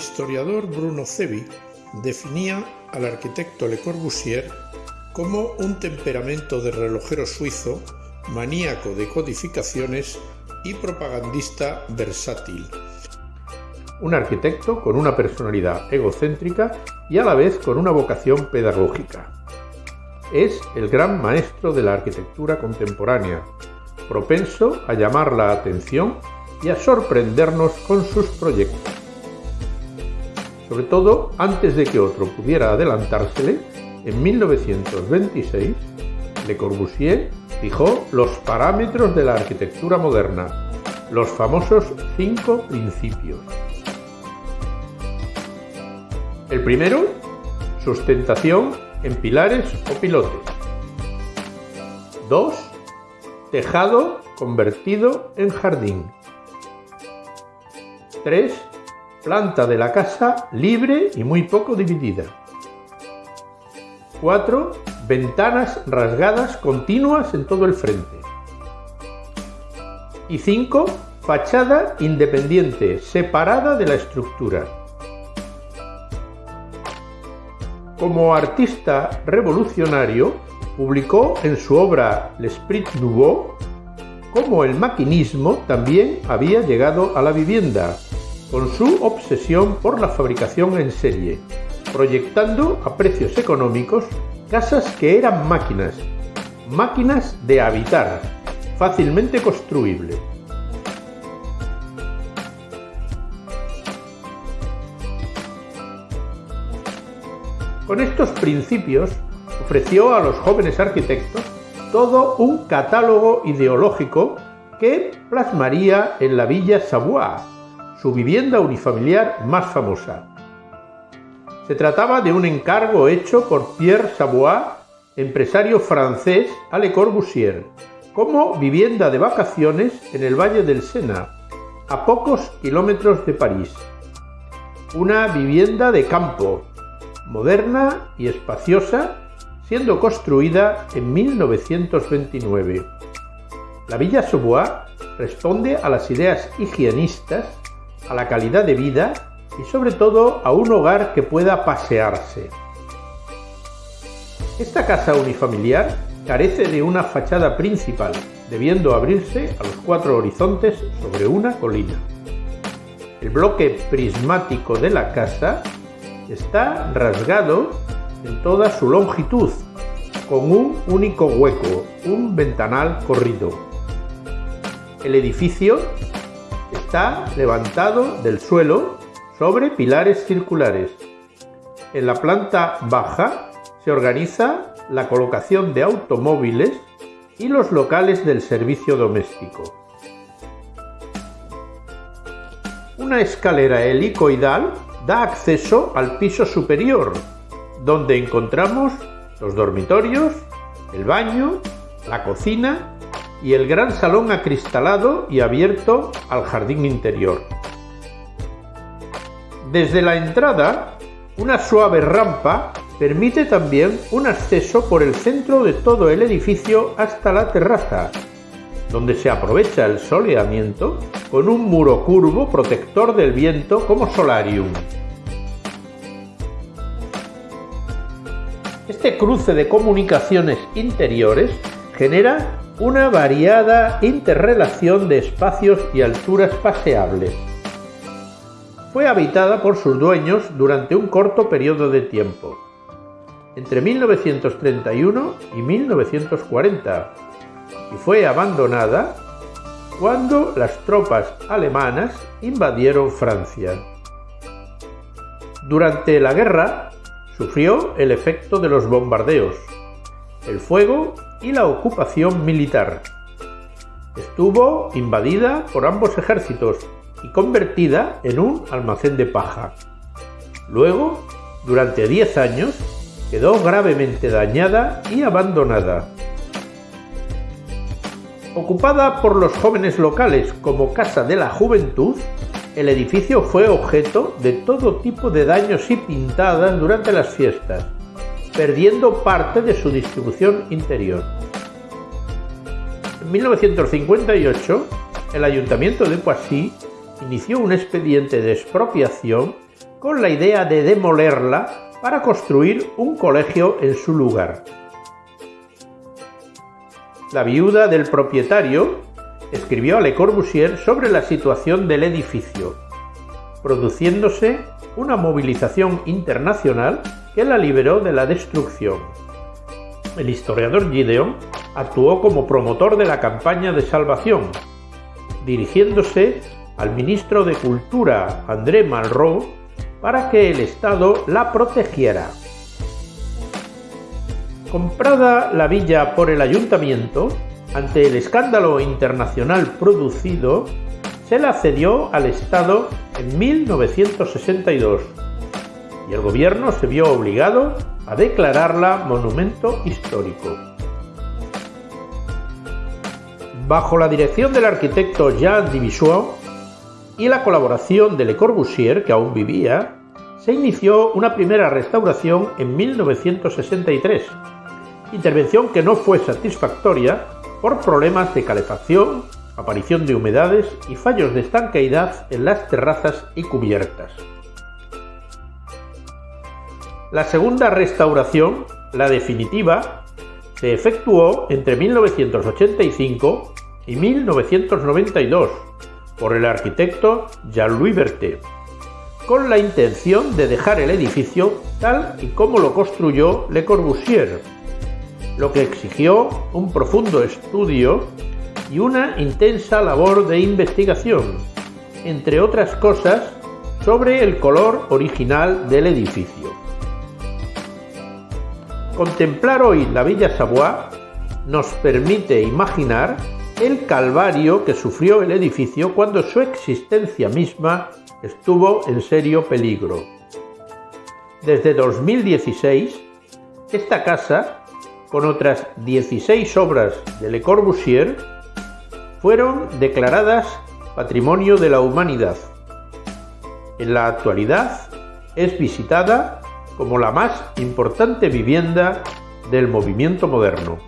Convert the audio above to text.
historiador Bruno Cevi definía al arquitecto Le Corbusier como un temperamento de relojero suizo, maníaco de codificaciones y propagandista versátil. Un arquitecto con una personalidad egocéntrica y a la vez con una vocación pedagógica. Es el gran maestro de la arquitectura contemporánea, propenso a llamar la atención y a sorprendernos con sus proyectos. Sobre todo, antes de que otro pudiera adelantársele, en 1926, Le Corbusier fijó los parámetros de la arquitectura moderna, los famosos cinco principios. El primero, sustentación en pilares o pilotes. 2. Tejado convertido en jardín. 3. Planta de la casa libre y muy poco dividida. 4. Ventanas rasgadas continuas en todo el frente. Y 5. Fachada independiente, separada de la estructura. Como artista revolucionario, publicó en su obra L'Esprit Nouveau cómo el maquinismo también había llegado a la vivienda, con su obsesión por la fabricación en serie, proyectando a precios económicos casas que eran máquinas, máquinas de habitar, fácilmente construibles. Con estos principios ofreció a los jóvenes arquitectos todo un catálogo ideológico que plasmaría en la Villa Savoie, su vivienda unifamiliar más famosa. Se trataba de un encargo hecho por Pierre Savoie, empresario francés a Le Corbusier, como vivienda de vacaciones en el Valle del Sena, a pocos kilómetros de París. Una vivienda de campo, moderna y espaciosa, siendo construida en 1929. La Villa Savoie responde a las ideas higienistas a la calidad de vida y sobre todo a un hogar que pueda pasearse. Esta casa unifamiliar carece de una fachada principal, debiendo abrirse a los cuatro horizontes sobre una colina. El bloque prismático de la casa está rasgado en toda su longitud, con un único hueco, un ventanal corrido. El edificio Está levantado del suelo sobre pilares circulares. En la planta baja se organiza la colocación de automóviles y los locales del servicio doméstico. Una escalera helicoidal da acceso al piso superior, donde encontramos los dormitorios, el baño, la cocina y el gran salón acristalado y abierto al jardín interior. Desde la entrada, una suave rampa permite también un acceso por el centro de todo el edificio hasta la terraza, donde se aprovecha el soleamiento con un muro curvo protector del viento como solarium. Este cruce de comunicaciones interiores genera una variada interrelación de espacios y alturas paseables. Fue habitada por sus dueños durante un corto periodo de tiempo, entre 1931 y 1940, y fue abandonada cuando las tropas alemanas invadieron Francia. Durante la guerra sufrió el efecto de los bombardeos, el fuego y la ocupación militar. Estuvo invadida por ambos ejércitos y convertida en un almacén de paja. Luego, durante 10 años, quedó gravemente dañada y abandonada. Ocupada por los jóvenes locales como casa de la juventud, el edificio fue objeto de todo tipo de daños y pintadas durante las fiestas perdiendo parte de su distribución interior. En 1958, el ayuntamiento de Poissy inició un expediente de expropiación con la idea de demolerla para construir un colegio en su lugar. La viuda del propietario escribió a Le Corbusier sobre la situación del edificio, produciéndose una movilización internacional que la liberó de la destrucción. El historiador Gideon actuó como promotor de la campaña de salvación, dirigiéndose al ministro de Cultura André Malraux para que el Estado la protegiera. Comprada la villa por el ayuntamiento, ante el escándalo internacional producido, se la cedió al Estado en 1962 y el gobierno se vio obligado a declararla monumento histórico. Bajo la dirección del arquitecto Jean Divisua y la colaboración de Le Corbusier, que aún vivía, se inició una primera restauración en 1963, intervención que no fue satisfactoria por problemas de calefacción, aparición de humedades y fallos de estanqueidad en las terrazas y cubiertas. La segunda restauración, la definitiva, se efectuó entre 1985 y 1992 por el arquitecto Jean-Louis Berthet, con la intención de dejar el edificio tal y como lo construyó Le Corbusier, lo que exigió un profundo estudio y una intensa labor de investigación, entre otras cosas, sobre el color original del edificio. Contemplar hoy la Villa Savoie nos permite imaginar el calvario que sufrió el edificio cuando su existencia misma estuvo en serio peligro. Desde 2016, esta casa, con otras 16 obras de Le Corbusier, fueron declaradas Patrimonio de la Humanidad. En la actualidad es visitada como la más importante vivienda del movimiento moderno.